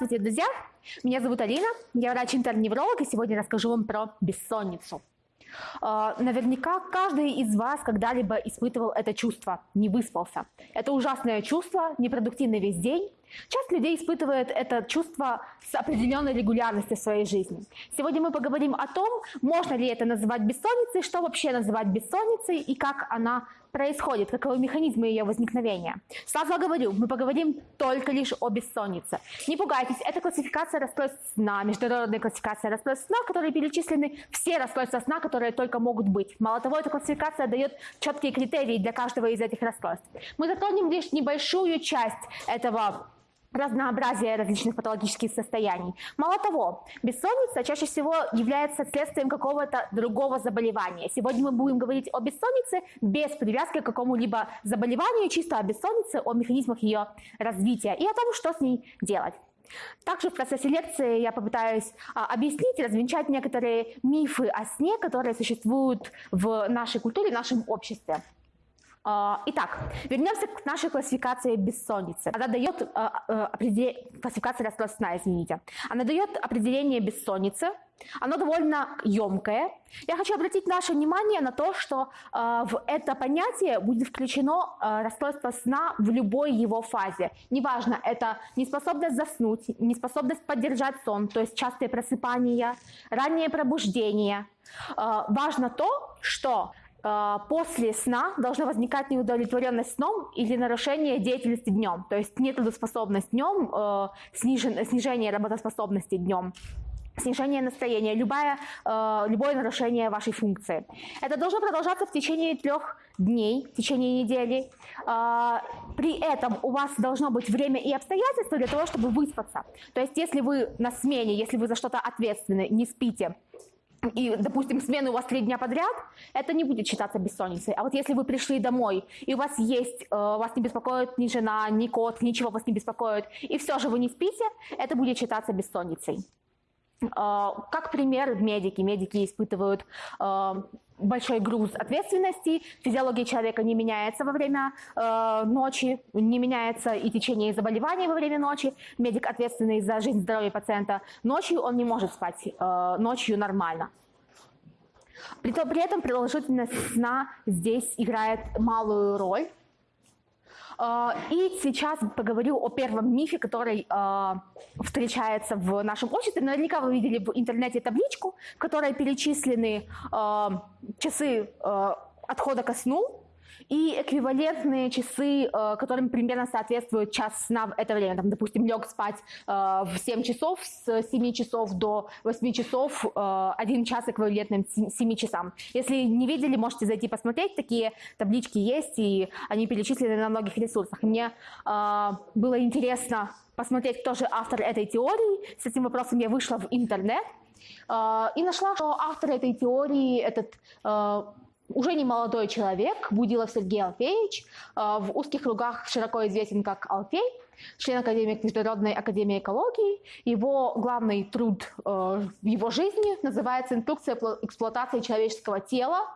Здравствуйте, друзья! Меня зовут Алина, я врач-интерневролог, и сегодня расскажу вам про бессонницу. А, наверняка каждый из вас когда-либо испытывал это чувство, не выспался. Это ужасное чувство, непродуктивный весь день. Часть людей испытывает это чувство с определенной регулярностью в своей жизни. Сегодня мы поговорим о том, можно ли это называть бессонницей, что вообще называть бессонницей и как она происходит, каковы механизмы ее возникновения. Сразу говорю, мы поговорим только лишь о бессоннице. Не пугайтесь, это классификация расстройств сна, международная классификация расстройств сна, в которой перечислены все расстройства сна, которые только могут быть. Мало того, эта классификация дает четкие критерии для каждого из этих расстройств. Мы затронем лишь небольшую часть этого разнообразие различных патологических состояний. Мало того, бессонница чаще всего является следствием какого-то другого заболевания. Сегодня мы будем говорить о бессоннице без привязки к какому-либо заболеванию, чисто о бессоннице, о механизмах ее развития и о том, что с ней делать. Также в процессе лекции я попытаюсь а, объяснить и развенчать некоторые мифы о сне, которые существуют в нашей культуре, в нашем обществе. А, итак, вернемся к нашей классификации бессонницы. Она дает а, а, определение, классификация расстройств сна, извините. Она дает определение бессонницы. Оно довольно емкое. Я хочу обратить наше внимание на то, что в это понятие будет включено расстройство сна в любой его фазе. Неважно, это неспособность заснуть, неспособность поддержать сон, то есть частые просыпания, раннее пробуждение. Важно то, что после сна должна возникать неудовлетворенность сном или нарушение деятельности днем, то есть нетрудоспособность днем, э, снижение работоспособности днем снижение настроения, любое, э, любое нарушение вашей функции. Это должно продолжаться в течение трех дней, в течение недели. А, при этом у вас должно быть время и обстоятельства для того, чтобы выспаться. То есть если вы на смене, если вы за что-то ответственны, не спите, и, допустим, смены у вас три дня подряд, это не будет считаться бессонницей. А вот если вы пришли домой, и у вас есть, э, вас не беспокоит ни жена, ни кот, ничего вас не беспокоит, и все же вы не спите, это будет считаться бессонницей. Э, как пример, медики. Медики испытывают э, большой груз ответственности, физиология человека не меняется во время э, ночи, не меняется и течение заболеваний во время ночи. Медик, ответственный за жизнь здоровья пациента ночью, он не может спать э, ночью нормально. При, при этом продолжительность сна здесь играет малую роль. А, и сейчас поговорю о первом мифе, который а, встречается в нашем обществе. Наверняка вы видели в интернете табличку, в которой перечислены а, часы отхода ко сну, и эквивалентные часы, э, которым примерно соответствует час сна в это время. Там, допустим, лег спать э, в 7 часов, с 7 часов до 8 часов, э, один час эквивалентным 7 часам. Если не видели, можете зайти посмотреть, такие таблички есть, и они перечислены на многих ресурсах. Мне было интересно посмотреть, кто же автор этой теории. С этим вопросом я вышла в интернет и нашла, что автор этой теории, этот уже не молодой человек, Будилов Сергей Алфеевич, э, в узких кругах широко известен как Алфей, член Академии Международной Академии Экологии. Его главный труд э, в его жизни называется «Инструкция эксплуатации человеческого тела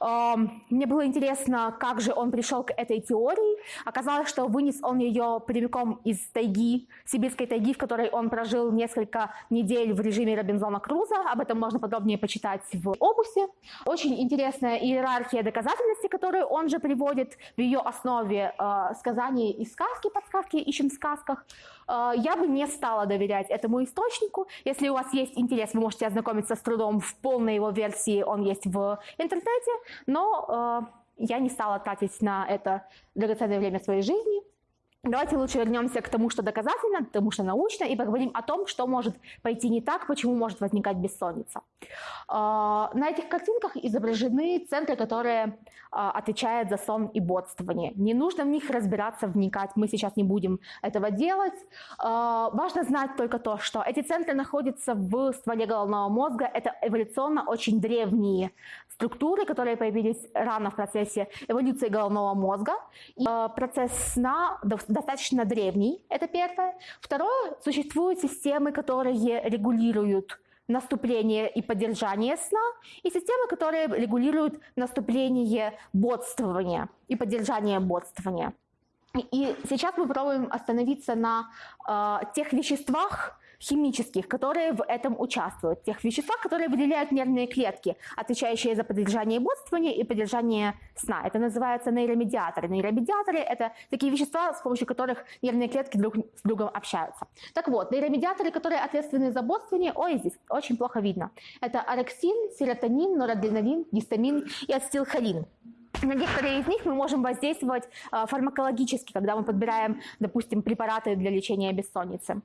мне было интересно, как же он пришел к этой теории. Оказалось, что вынес он ее прямиком из тайги, сибирской тайги, в которой он прожил несколько недель в режиме Робинзона Круза. Об этом можно подробнее почитать в Обусе. Очень интересная иерархия доказательности, которую он же приводит в ее основе э, сказания и сказки, подсказки ищем в сказках. Э, я бы не стала доверять этому источнику. Если у вас есть интерес, вы можете ознакомиться с трудом в полной его версии, он есть в интернете, но э, я не стала тратить на это драгоценное время своей жизни. Давайте лучше вернемся к тому, что доказательно, к тому, что научно, и поговорим о том, что может пойти не так, почему может возникать бессонница. А, на этих картинках изображены центры, которые а, отвечают за сон и бодствование. Не нужно в них разбираться, вникать, мы сейчас не будем этого делать. А, важно знать только то, что эти центры находятся в стволе головного мозга. Это эволюционно очень древние структуры, которые появились рано в процессе эволюции головного мозга. И процесс сна достаточно древний, это первое. Второе, существуют системы, которые регулируют наступление и поддержание сна, и системы, которые регулируют наступление бодствования и поддержание бодствования. И сейчас мы пробуем остановиться на э, тех веществах, химических, которые в этом участвуют, тех веществах, которые выделяют нервные клетки, отвечающие за поддержание бодрствования и поддержание сна. Это называется нейромедиаторы. Нейромедиаторы – это такие вещества, с помощью которых нервные клетки друг с другом общаются. Так вот, нейромедиаторы, которые ответственны за бодрствование, ой, здесь очень плохо видно. Это орексин, серотонин, норадреналин, гистамин и ацетилхолин. На некоторые из них мы можем воздействовать а, фармакологически, когда мы подбираем, допустим, препараты для лечения бессонницы.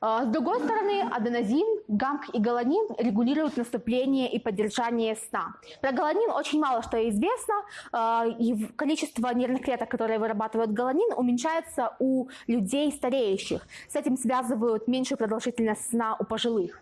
А, с другой стороны, аденозин, гамк и галанин регулируют наступление и поддержание сна. Про галанин очень мало что известно, а, и количество нервных клеток, которые вырабатывают галанин, уменьшается у людей стареющих. С этим связывают меньшую продолжительность сна у пожилых.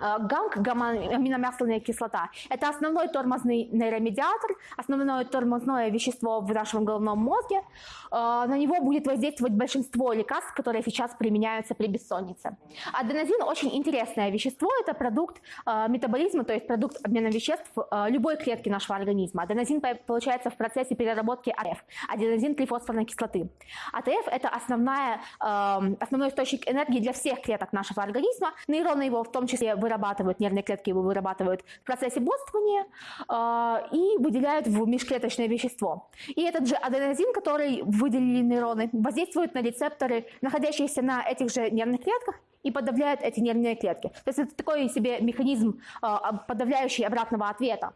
Э, ГАМК, гамма-аминомасляная кислота, это основной тормозный нейромедиатор, основное тормозное вещество в нашем головном мозге. Э, на него будет воздействовать большинство лекарств, которые сейчас применяются при бессоннице. Аденозин очень интересное вещество, это продукт э, метаболизма, то есть продукт обмена веществ любой клетки нашего организма. Аденозин получается в процессе переработки АТФ, аденозин трифосфорной кислоты. АТФ это основная, основной источник энергии для всех клеток нашего организма. Нейроны его в том числе вырабатывают, нервные клетки его вырабатывают в процессе бодрствования э, и выделяют в межклеточное вещество. И этот же аденозин, который выделили нейроны, воздействует на рецепторы, находящиеся на этих же нервных клетках, и подавляет эти нервные клетки. То есть это такой себе механизм, э, подавляющий обратного ответа.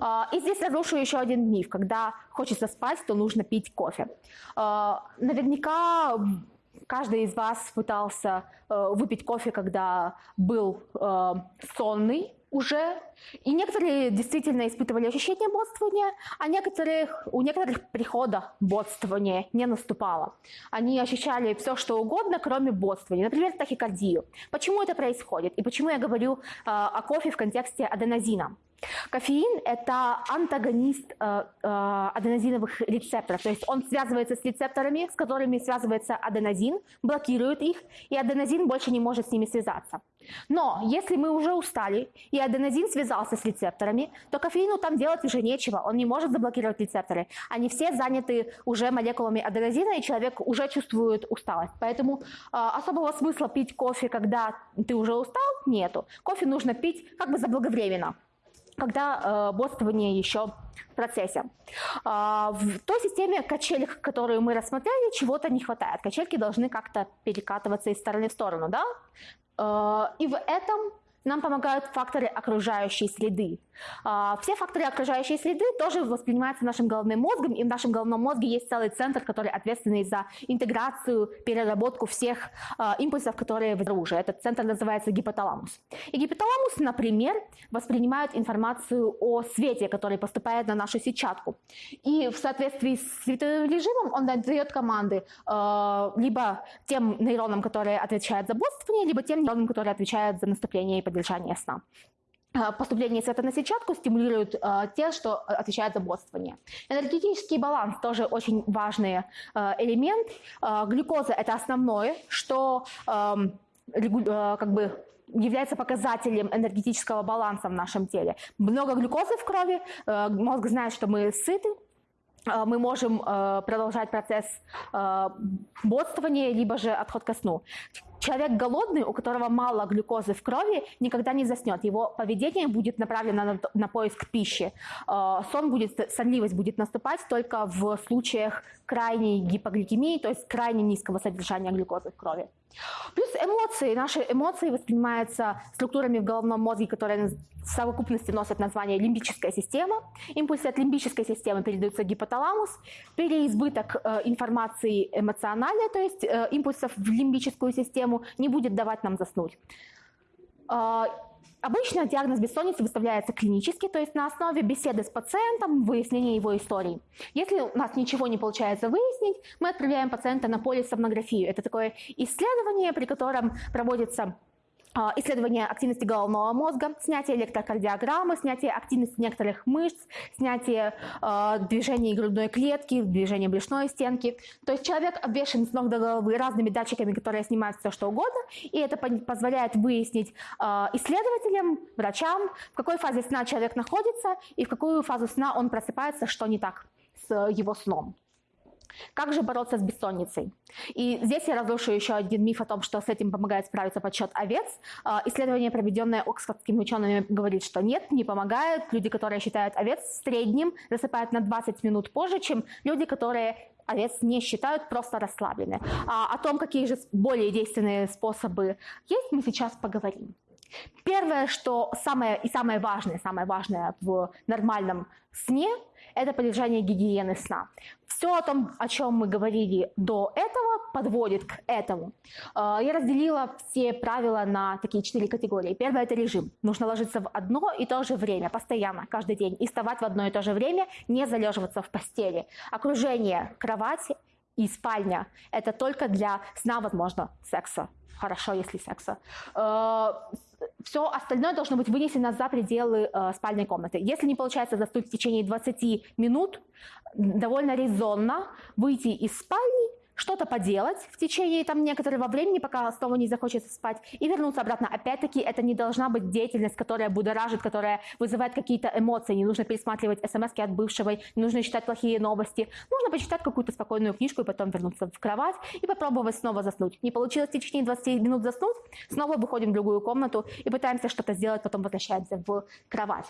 А, и здесь разрушу еще один миф. Когда хочется спать, то нужно пить кофе. Наверняка каждый из вас пытался э, выпить кофе, когда был э, сонный уже. И некоторые действительно испытывали ощущение бодствования, а некоторых, у некоторых прихода бодствования не наступало. Они ощущали все, что угодно, кроме бодствования. Например, тахикардию. Почему это происходит? И почему я говорю э, о кофе в контексте аденозина? Кофеин – это антагонист э, э, аденозиновых рецепторов, то есть он связывается с рецепторами, с которыми связывается аденозин, блокирует их, и аденозин больше не может с ними связаться. Но если мы уже устали, и аденозин связался с рецепторами, то кофеину там делать уже нечего, он не может заблокировать рецепторы. Они все заняты уже молекулами аденозина, и человек уже чувствует усталость. Поэтому э, особого смысла пить кофе, когда ты уже устал, нету. Кофе нужно пить как бы заблаговременно когда э, бодствование еще в процессе. Э, в той системе качелек, которую мы рассмотрели, чего-то не хватает. Качельки должны как-то перекатываться из стороны в сторону, да? Э, и в этом нам помогают факторы окружающей среды. А, все факторы окружающей среды тоже воспринимаются нашим головным мозгом, и в нашем головном мозге есть целый центр, который ответственный за интеграцию, переработку всех а, импульсов, которые оружии. Этот центр называется гипоталамус. И гипоталамус, например, воспринимает информацию о свете, который поступает на нашу сетчатку. И в соответствии с световым режимом он дает команды а, либо тем нейронам, которые отвечают за бодрствование, либо тем нейронам, которые отвечают за наступление и поддержание сна поступление света на сетчатку стимулирует э, те, что отвечают за бодрствование. Энергетический баланс тоже очень важный э, элемент. Э, глюкоза – это основное, что э, э, как бы является показателем энергетического баланса в нашем теле. Много глюкозы в крови, мозг знает, что мы сыты, мы можем э, продолжать процесс э, бодствования, либо же отход ко сну. Человек голодный, у которого мало глюкозы в крови, никогда не заснет. Его поведение будет направлено на, на поиск пищи. Сон будет, сонливость будет наступать только в случаях крайней гипогликемии, то есть крайне низкого содержания глюкозы в крови. Плюс эмоции. Наши эмоции воспринимаются структурами в головном мозге, которые в совокупности носят название лимбическая система. Импульсы от лимбической системы передаются гипоталамус. Переизбыток э, информации эмоциональной, то есть э, импульсов в лимбическую систему, не будет давать нам заснуть. Обычно диагноз бессонницы выставляется клинически, то есть на основе беседы с пациентом, выяснения его истории. Если у нас ничего не получается выяснить, мы отправляем пациента на полисомнографию. Это такое исследование, при котором проводится исследование активности головного мозга, снятие электрокардиограммы, снятие активности некоторых мышц, снятие э, движений грудной клетки, движения брюшной стенки. То есть человек обвешен с ног до головы разными датчиками, которые снимают все что угодно, и это позволяет выяснить э, исследователям, врачам, в какой фазе сна человек находится и в какую фазу сна он просыпается, что не так с его сном. Как же бороться с бессонницей? И здесь я разрушу еще один миф о том, что с этим помогает справиться подсчет овец. А, исследование, проведенное оксфордскими учеными, говорит, что нет, не помогает. Люди, которые считают овец в среднем, засыпают на 20 минут позже, чем люди, которые овец не считают просто расслаблены. А о том, какие же более действенные способы есть, мы сейчас поговорим. Первое, что самое и самое важное, самое важное в нормальном сне, это поддержание гигиены сна. Все о том, о чем мы говорили до этого, подводит к этому. Э, я разделила все правила на такие четыре категории. Первое – это режим. Нужно ложиться в одно и то же время, постоянно, каждый день, и вставать в одно и то же время, не залеживаться в постели. Окружение кровати и спальня – это только для сна, возможно, секса. Хорошо, если секса э, все остальное должно быть вынесено за пределы э, спальной комнаты. Если не получается заснуть в течение 20 минут, довольно резонно выйти из спальни что-то поделать в течение там некоторого времени, пока снова не захочется спать, и вернуться обратно. Опять-таки, это не должна быть деятельность, которая будоражит, которая вызывает какие-то эмоции. Не нужно пересматривать смс от бывшего, не нужно читать плохие новости. Нужно почитать какую-то спокойную книжку и потом вернуться в кровать и попробовать снова заснуть. Не получилось в течение 20 минут заснуть, снова выходим в другую комнату и пытаемся что-то сделать, потом возвращаемся в кровать.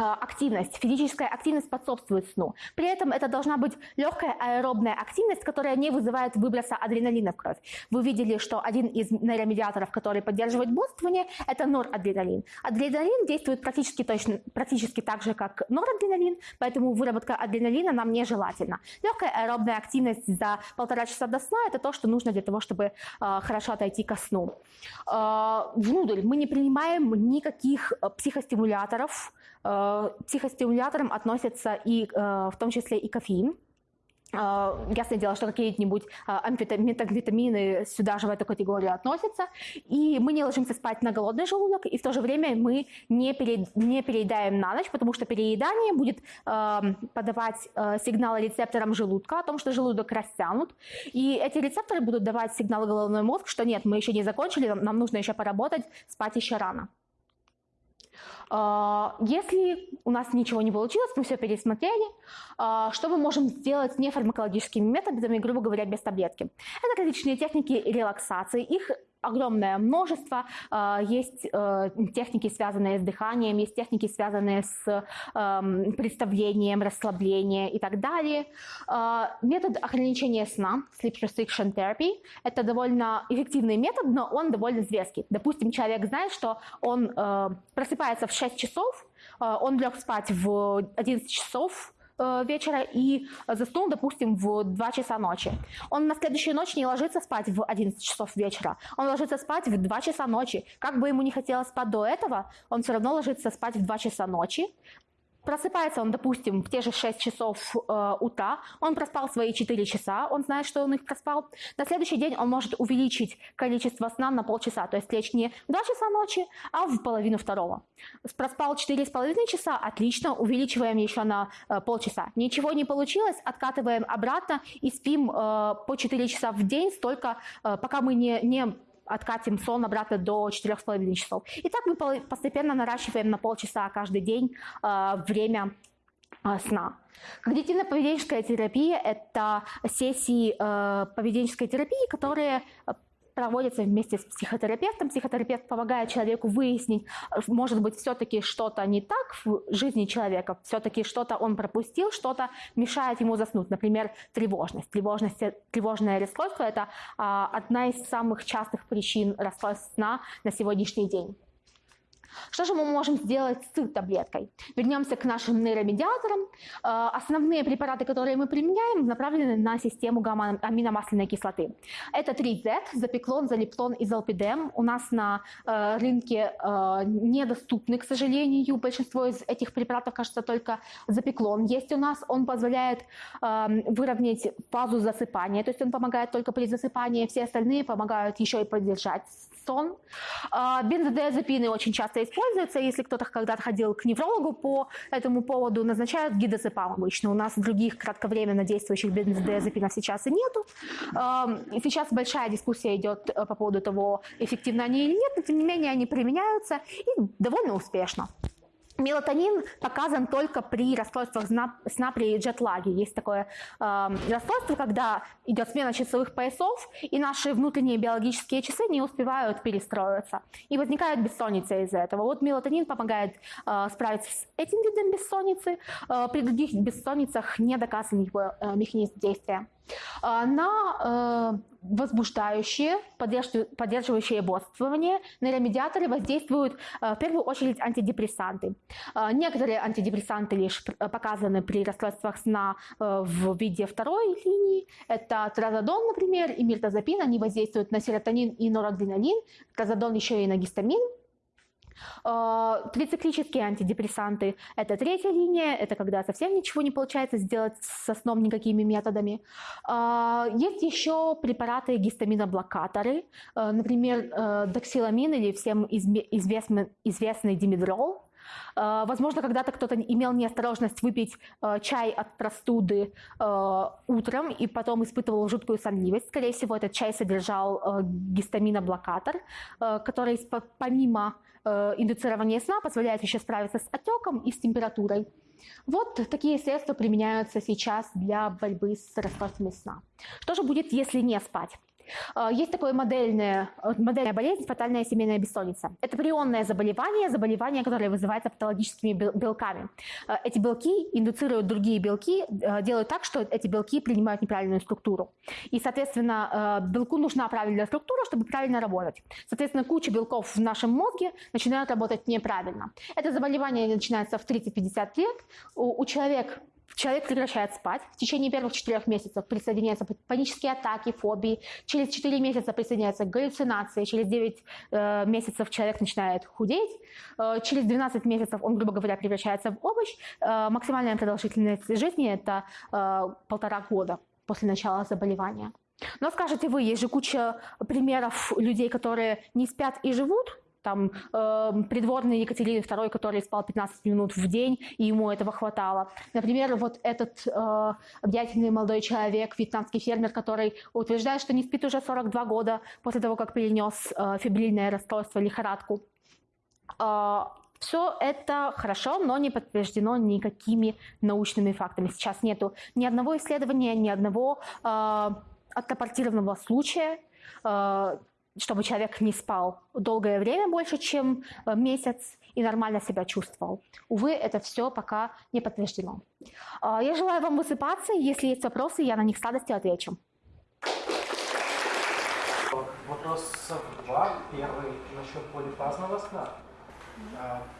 А, активность, физическая активность способствует сну. При этом это должна быть легкая аэробная активность, которая не вызывает выброса адреналина в кровь. Вы видели, что один из нейромедиаторов, который поддерживает бодрствование, это норадреналин. Адреналин действует практически, точно, практически так же, как норадреналин, поэтому выработка адреналина нам нежелательна. Легкая аэробная активность за полтора часа до сна – это то, что нужно для того, чтобы э, хорошо отойти ко сну. Э, внутрь мы не принимаем никаких психостимуляторов, Э, психостимуляторам относятся и э, в том числе и кофеин. Э, ясное дело, что какие-нибудь метамфетамины сюда же в эту категорию относятся. И мы не ложимся спать на голодный желудок, и в то же время мы не, пере, не переедаем на ночь, потому что переедание будет подавать сигналы рецепторам желудка о том, что желудок растянут. И эти рецепторы будут давать сигналы головной мозг, что нет, мы еще не закончили, нам нужно еще поработать, спать еще рано. А, если у нас ничего не получилось, мы все пересмотрели, а, что мы можем сделать нефармакологическими методами, грубо говоря, без таблетки? Это различные техники релаксации. Их огромное множество. А, есть э, техники, связанные с дыханием, есть техники, связанные с эм, представлением, расслаблением и так далее. А, метод ограничения сна, sleep restriction therapy, это довольно эффективный метод, но он довольно зверский. Допустим, человек знает, что он э, просыпается в 6 часов, э, он лег спать в 11 часов, вечера и заснул, допустим, в 2 часа ночи. Он на следующую ночь не ложится спать в 11 часов вечера, он ложится спать в 2 часа ночи. Как бы ему не хотелось спать до этого, он все равно ложится спать в 2 часа ночи, Просыпается он, допустим, в те же 6 часов э, утра, он проспал свои 4 часа, он знает, что он их проспал. На следующий день он может увеличить количество сна на полчаса, то есть лечь не в 2 часа ночи, а в половину второго. Проспал 4,5 часа, отлично, увеличиваем еще на э, полчаса. Ничего не получилось, откатываем обратно и спим э, по 4 часа в день, столько, э, пока мы не, не откатим сон обратно до 4,5 часов. И так мы постепенно наращиваем на полчаса каждый день э, время э, сна. Когнитивно-поведенческая терапия – это сессии э, поведенческой терапии, которые проводится вместе с психотерапевтом. Психотерапевт помогает человеку выяснить, может быть, все-таки что-то не так в жизни человека, все-таки что-то он пропустил, что-то мешает ему заснуть. Например, тревожность. тревожность тревожное расстройство – это а, одна из самых частых причин расстройств сна на сегодняшний день. Что же мы можем сделать с таблеткой? Вернемся к нашим нейромедиаторам. Э, основные препараты, которые мы применяем, направлены на систему гамма-аминомасляной кислоты. Это 3Z, запеклон, залиплон и залпидем. У нас на э, рынке э, недоступны, к сожалению. Большинство из этих препаратов, кажется, только запеклон есть у нас. Он позволяет выровнять фазу засыпания, то есть он помогает только при засыпании, все остальные помогают еще и поддержать сон. Бензодиазепины очень часто используется. Если кто-то когда-то ходил к неврологу по этому поводу, назначают гидозепам обычно. У нас других кратковременно действующих бензодиазепинов сейчас и нету. И сейчас большая дискуссия идет э, по поводу того, эффективны они или нет, но тем не менее они применяются и довольно успешно. Мелатонин показан только при расстройствах сна при джетлаге. Есть такое э, расстройство, когда идет смена часовых поясов, и наши внутренние биологические часы не успевают перестроиться. И возникает бессонница из-за этого. Вот мелатонин помогает э, справиться с этим видом бессонницы. Э, при других бессонницах не доказан его э, механизм действия. А, на э, возбуждающие, поддерживающие бодрствование нейромедиаторы воздействуют э, в первую очередь антидепрессанты. А, некоторые антидепрессанты лишь показаны при расстройствах сна э, в виде второй линии. Это тразодон, например, и миртазапин. Они воздействуют на серотонин и норадреналин. Тразодон еще и на гистамин. А, Трициклические антидепрессанты – это третья линия, это когда совсем ничего не получается сделать со сном никакими методами. А, есть еще препараты гистаминоблокаторы, а, например, доксиламин или всем известный, известный димедрол. Возможно, когда-то кто-то имел неосторожность выпить чай от простуды утром и потом испытывал жуткую сонливость. Скорее всего, этот чай содержал гистаминоблокатор, который помимо индуцирование сна позволяет еще справиться с отеком и с температурой. Вот такие средства применяются сейчас для борьбы с расстройствами сна. Что же будет, если не спать? А, есть такое модельное, модельная болезнь, фатальная семейная бессонница. Это прионное заболевание, заболевание, которое вызывается патологическими белками. А, эти белки индуцируют другие белки, а, делают так, что эти белки принимают неправильную структуру. И, соответственно, белку нужна правильная структура, чтобы правильно работать. Соответственно, куча белков в нашем мозге начинают работать неправильно. Это заболевание начинается в 30-50 лет. У, у человека Человек прекращает спать. В течение первых четырех месяцев присоединяются панические атаки, фобии. Через 4 месяца присоединяются галлюцинации. Через 9 э, месяцев человек начинает худеть. Э, через 12 месяцев он, грубо говоря, превращается в овощ. Э, максимальная продолжительность жизни – это э, полтора года после начала заболевания. Но скажете вы, есть же куча примеров людей, которые не спят и живут, там э, придворный Екатерины II, который спал 15 минут в день, и ему этого хватало. Например, вот этот э, объятельный молодой человек, вьетнамский фермер, который утверждает, что не спит уже 42 года после того, как перенес э, фибрильное расстройство, лихорадку. Э, все это хорошо, но не подтверждено никакими научными фактами. Сейчас нету ни одного исследования, ни одного э, отрапортированного случая, э, чтобы человек не спал долгое время, больше, чем э, месяц, и нормально себя чувствовал. Увы, это все пока не подтверждено. А, я желаю вам высыпаться. Если есть вопросы, я на них с радостью отвечу. Вопрос два. Первый насчет полифазного сна.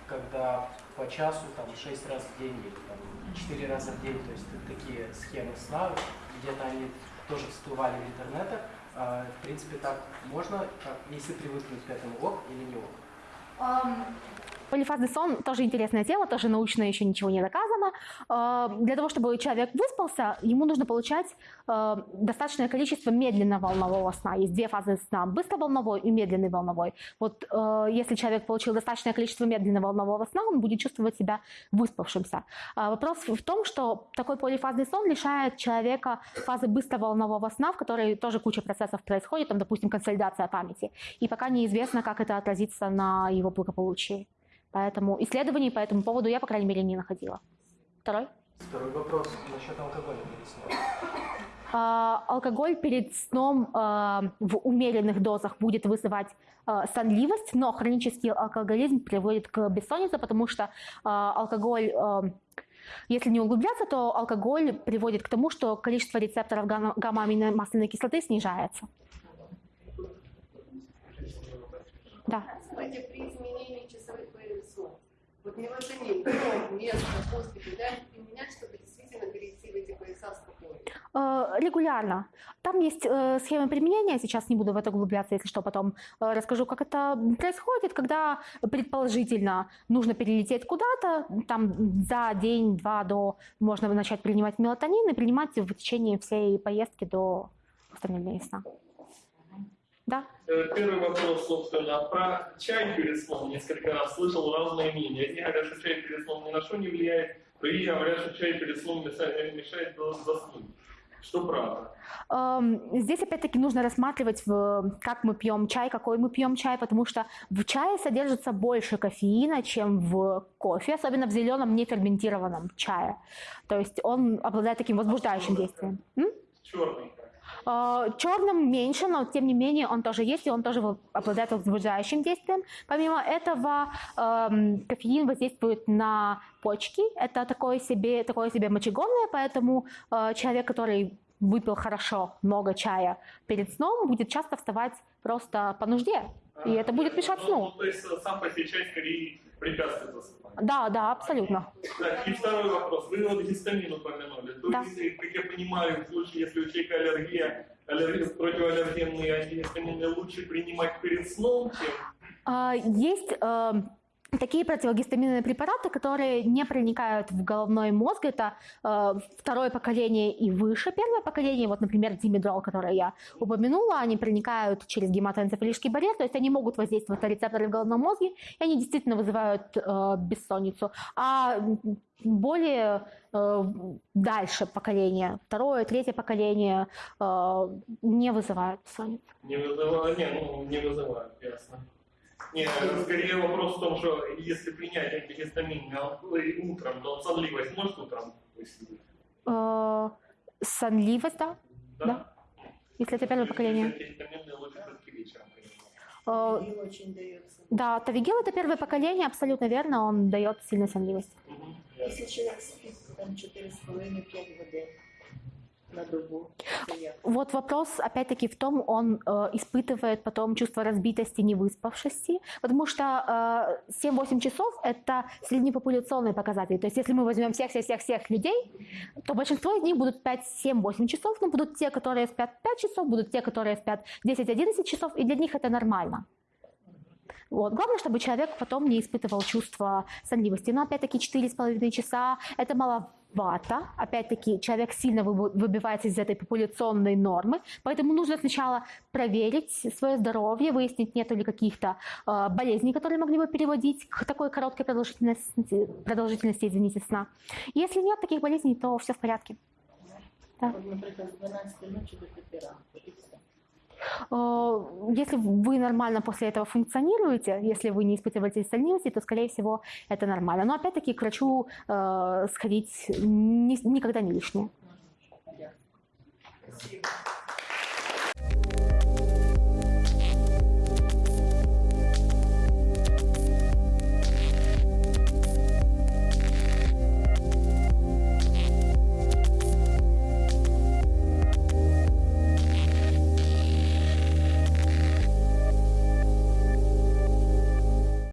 Когда по часу, там, 6 раз в день или там, 4 раза в день, то есть такие схемы сна, где-то они тоже всплывали в интернетах. А, в принципе, так можно, если привыкнуть к этому, ок или не ок? Полифазный сон тоже интересная тема, тоже научно еще ничего не доказано. А, для того, чтобы человек выспался, ему нужно получать а, достаточное количество медленно-волнового сна. Есть две фазы сна, быстроволновой и медленный волновой. Вот если человек получил достаточное количество медленно-волнового сна, он будет чувствовать себя выспавшимся. Вопрос в том, что такой полифазный сон лишает человека фазы быстроволнового сна, в которой тоже куча процессов происходит, там, допустим, консолидация памяти. И пока неизвестно, как это отразится на его благополучии. Поэтому исследований по этому поводу я, по крайней мере, не находила. Второй? Второй вопрос насчет алкоголя перед сном. А, алкоголь перед сном а, в умеренных дозах будет вызывать а, сонливость, но хронический алкоголизм приводит к бессоннице, потому что алкоголь если не углубляться, то алкоголь приводит к тому, что количество рецепторов гамма-аминомасляной кислоты снижается. Да. Кстати, при изменении вот мелатонин, до, место, после, куда применять, чтобы действительно перейти в эти пояса спокойно? Регулярно. Там есть э, схемы применения, сейчас не буду в это углубляться, если что, потом э, расскажу, как это происходит, когда предположительно нужно перелететь куда-то, там за день-два до можно начать принимать мелатонин и принимать в течение всей поездки до восстановления сна. Да. Э, первый вопрос, собственно, про чай перед сном. Несколько раз слышал разные мнения. Одни говорят, что чай перед сном ни на что не влияет, другие говорят, что чай перед сном мешает заснуть. что правда. Эм, Здесь опять-таки нужно рассматривать, как мы пьем чай, какой мы пьем чай, потому что в чае содержится больше кофеина, чем в кофе, особенно в зеленом неферментированном чае. То есть он обладает таким возбуждающим действием. М? Черный. Э, Черным меньше, но тем не менее он тоже есть, и он тоже обладает возбуждающим действием. Помимо этого, эм, кофеин воздействует на почки. Это такое себе, такое себе мочегонное, поэтому э, человек, который выпил хорошо много чая перед сном, будет часто вставать просто по нужде. И это будет мешать Ну, сну. то есть сам по себе чай скорее препятствует засыпанию. Да, да, абсолютно. Так, и второй вопрос. Вы вот гистамин упомянули. То Да. есть, как я понимаю, в случае, если у человека аллергия, аллергия противоаллергенные антигистамины лучше принимать перед сном, чем А, Есть э, такие противогистаминные препараты, которые не проникают в головной мозг. Это э, второе поколение и выше. Первое поколение, вот, например, димедрол, который я упомянула, они проникают через гематоэнцефалический барьер, то есть они могут воздействовать на рецепторы в головном мозге, и они действительно вызывают э, бессонницу. А более э, дальше поколение, второе, третье поколение э, не вызывают бессонницу. не вызывают? Не, ну, не вызывают, ясно. Не, скорее вопрос в том, что если принять антигистамин утром, то сонливость может утром выселить? Э, сонливость, да, Да. если это первое поколение. Лучше все-таки вечером. Э, очень дается. да, тавигел это первое поколение, абсолютно верно, он дает сильную сонливость. Якщо чоловік спить там 4,5-5 годин на як? Вот вопрос, опять-таки, в том, он э, испытывает потом чувство разбитости, невыспавшести, потому что э, 7-8 часов – это среднепопуляционный показатель. То есть если мы возьмем всех-всех-всех людей, то большинство из них будут 5-7-8 часов, но будут те, которые спят 5 часов, будут те, которые спят 10-11 часов, и для них это нормально. Вот. Главное, чтобы человек потом не испытывал чувство сонливости. Но опять-таки 4,5 часа – это маловато. Опять-таки человек сильно выбивается из этой популяционной нормы. Поэтому нужно сначала проверить свое здоровье, выяснить, нет ли каких-то э, болезней, которые могли бы переводить к такой короткой продолжительности, продолжительности извините, сна. Если нет таких болезней, то все в порядке. От, наприклад, з 12 ночі до 5 ранку. І все. Э, Если вы нормально после этого функционируете, если вы не испытываете сонливости, то, скорее всего, это нормально. Но, опять-таки, к врачу э, сходить ни- никогда не лишнее. Дякую.